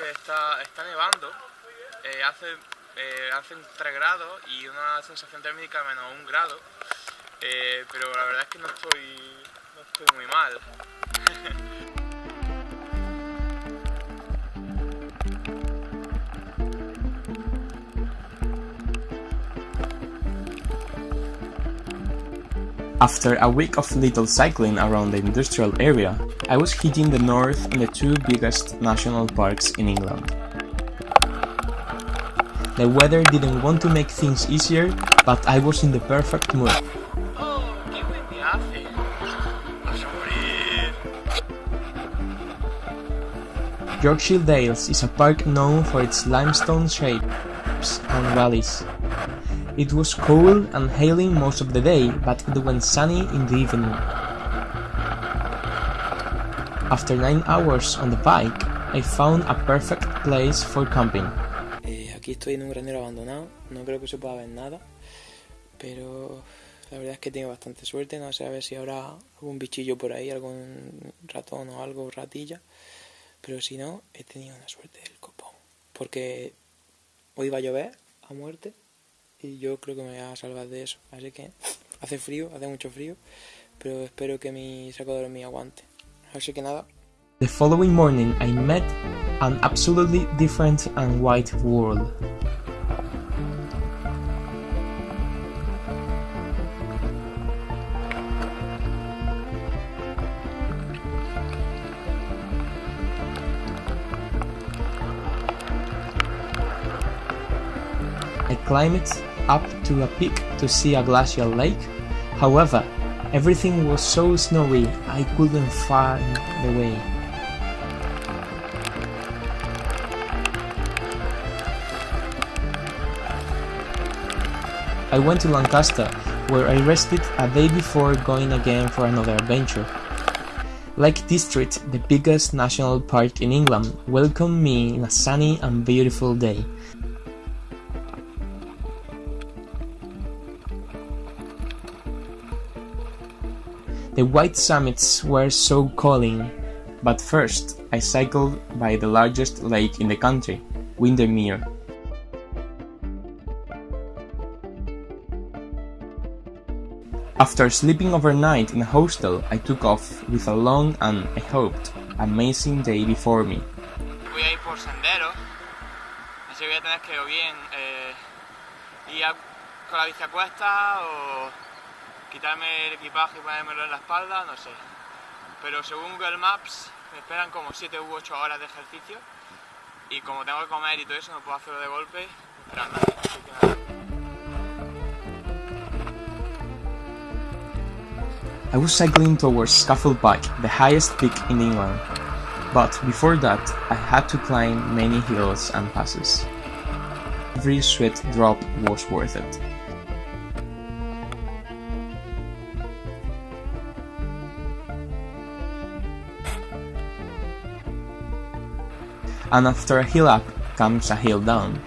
que está, está nevando, eh, hace, eh, hace 3 grados y una sensación térmica menos 1 grado, eh, pero la verdad es que no estoy, no estoy muy mal. After a week of little cycling around the industrial area, I was hitting the north in the two biggest national parks in England. The weather didn't want to make things easier, but I was in the perfect mood. Yorkshire Dales is a park known for its limestone shapes and valleys. It was cold and hailing most of the day, but it went sunny in the evening. After 9 hours on the bike, I found a perfect place for camping. Eh, aquí estoy en un granero abandonado, no creo que se pueda ver nada, pero la verdad es que tengo bastante suerte, no sé a ver si habrá algún bichillo por ahí, algún ratón o algo, ratilla, pero si no, he tenido una suerte del copón, porque hoy va a llover a muerte y yo creo que me voy a salvar de eso, así que hace frío, hace mucho frío, pero espero que mi saco de dormir aguante, así que nada, The following morning, I met an absolutely different and white world. I climbed up to a peak to see a glacial lake. However, everything was so snowy I couldn't find the way. I went to Lancaster, where I rested a day before going again for another adventure. Lake District, the biggest national park in England, welcomed me in a sunny and beautiful day. The white summits were so calling, but first I cycled by the largest lake in the country, Windermere. After sleeping overnight in a hostel, I took off with a long and, I hoped, amazing day before me. Voy a ir por así voy a tener que o bien eh, ir con la bici a cuesta o quitarme el equipaje y ponérmelo en la espalda, no sé. Pero según Google Maps me esperan como 7 u 8 horas de ejercicio y como tengo que comer y todo eso no puedo hacerlo de golpe, pero nada, así que nada. I was cycling towards Scafell Pike, the highest peak in England. But before that, I had to climb many hills and passes. Every sweat drop was worth it. And after a hill up comes a hill down.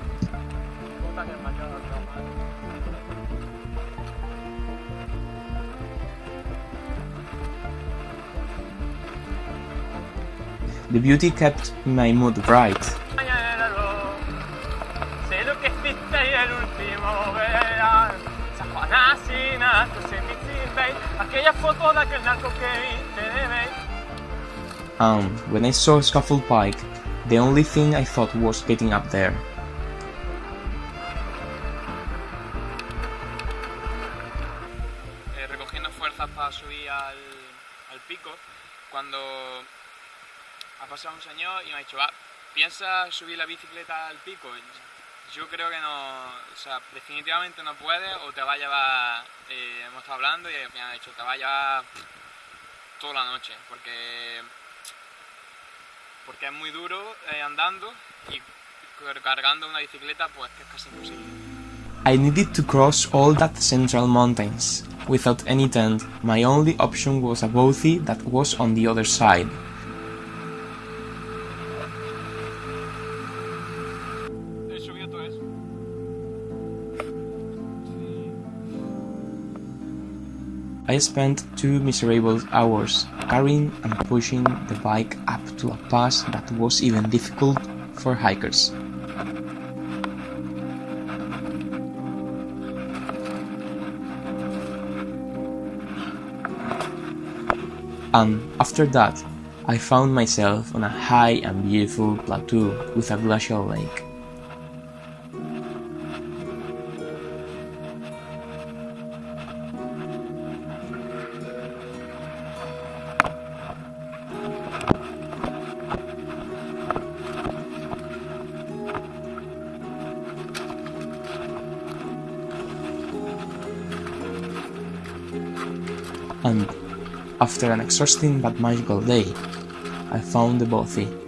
The beauty kept my mood bright. And when I saw Scafell Pike, the only thing I thought was getting up there. eh, recogiendo fuerzas para subir al, al pico, cuando ha pasado un señor y me ha dicho, "Ah, ¿piensas subir la bicicleta al pico? Yo creo que no, o sea, definitivamente no puedes o te va a llevar, eh, hemos estado hablando y me ha dicho, te va a llevar toda la noche, porque, porque es muy duro eh, andando y cargando una bicicleta pues que es casi imposible. I needed to cross all that central mountains. Without any tent, my only option was a bothy that was on the other side. I spent two miserable hours carrying and pushing the bike up to a pass that was even difficult for hikers. And after that, I found myself on a high and beautiful plateau with a glacial lake. And after an exhausting but magical day, I found the bothy.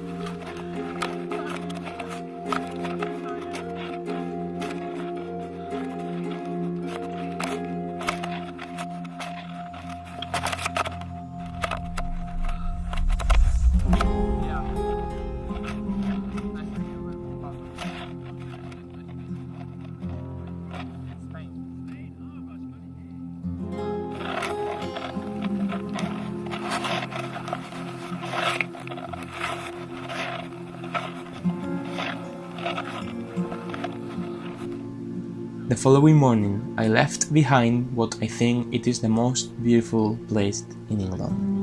The following morning I left behind what I think it is the most beautiful place in England.